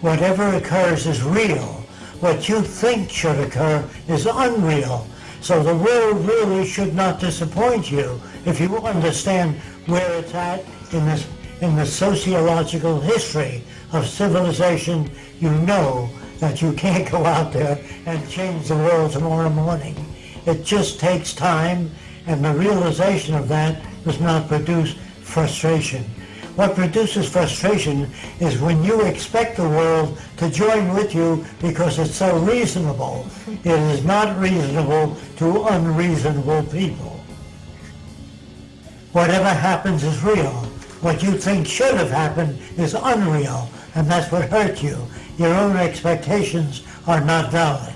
whatever occurs is real. What you think should occur is unreal. So the world really should not disappoint you if you understand where it's at in this in the sociological history of civilization. You know that you can't go out there and change the world tomorrow morning. It just takes time, and the realization of that does not produce frustration. What produces frustration is when you expect the world to join with you because it's so reasonable. It is not reasonable to unreasonable people. Whatever happens is real. What you think should have happened is unreal, and that's what hurt you. Your own expectations are not valid.